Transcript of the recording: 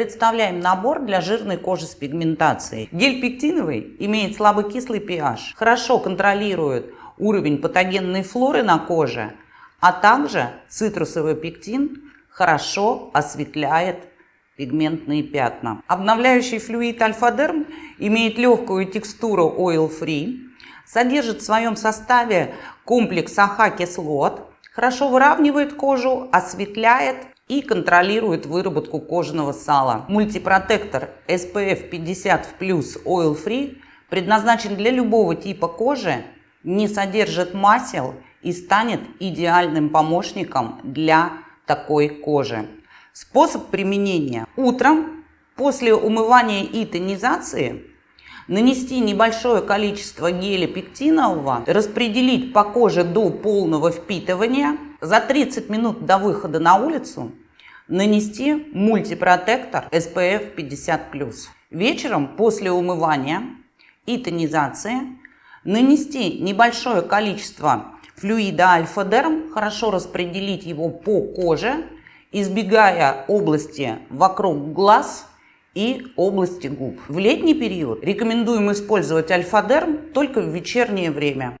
Представляем набор для жирной кожи с пигментацией. Гель пектиновый имеет слабокислый pH, хорошо контролирует уровень патогенной флоры на коже, а также цитрусовый пектин хорошо осветляет пигментные пятна. Обновляющий флюид Альфа-Дерм имеет легкую текстуру oil-free, содержит в своем составе комплекс AHA -кислот, хорошо выравнивает кожу, осветляет и контролирует выработку кожаного сала. Мультипротектор SPF 50 Oil Free предназначен для любого типа кожи, не содержит масел и станет идеальным помощником для такой кожи. Способ применения. Утром после умывания и тонизации нанести небольшое количество геля пектинового, распределить по коже до полного впитывания, за 30 минут до выхода на улицу нанести мультипротектор SPF 50+. Вечером после умывания и тонизации нанести небольшое количество флюида альфа-дерм, хорошо распределить его по коже, избегая области вокруг глаз и области губ. В летний период рекомендуем использовать альфа-дерм только в вечернее время.